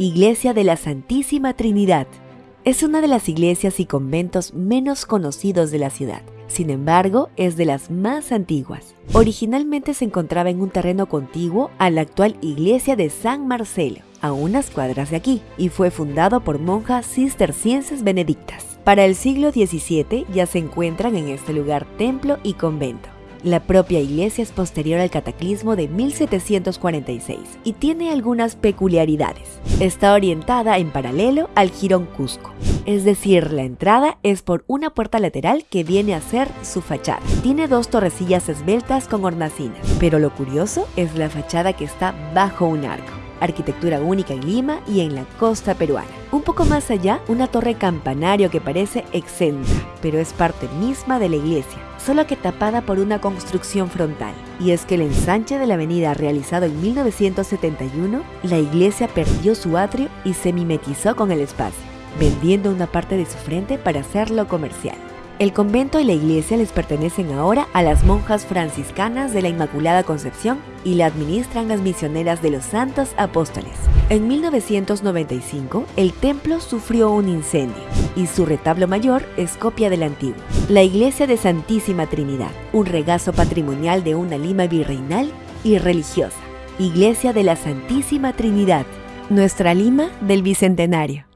Iglesia de la Santísima Trinidad. Es una de las iglesias y conventos menos conocidos de la ciudad. Sin embargo, es de las más antiguas. Originalmente se encontraba en un terreno contiguo a la actual iglesia de San Marcelo, a unas cuadras de aquí, y fue fundado por monjas cistercienses benedictas. Para el siglo XVII ya se encuentran en este lugar templo y convento. La propia iglesia es posterior al cataclismo de 1746 y tiene algunas peculiaridades. Está orientada en paralelo al jirón Cusco, es decir, la entrada es por una puerta lateral que viene a ser su fachada. Tiene dos torrecillas esbeltas con hornacinas, pero lo curioso es la fachada que está bajo un arco arquitectura única en Lima y en la costa peruana. Un poco más allá, una torre campanario que parece exenta, pero es parte misma de la iglesia, solo que tapada por una construcción frontal. Y es que el ensanche de la avenida realizado en 1971, la iglesia perdió su atrio y se mimetizó con el espacio, vendiendo una parte de su frente para hacerlo comercial. El convento y la iglesia les pertenecen ahora a las monjas franciscanas de la Inmaculada Concepción y la administran las misioneras de los Santos Apóstoles. En 1995, el templo sufrió un incendio y su retablo mayor es copia del antiguo. La iglesia de Santísima Trinidad, un regazo patrimonial de una Lima virreinal y religiosa. Iglesia de la Santísima Trinidad, nuestra Lima del Bicentenario.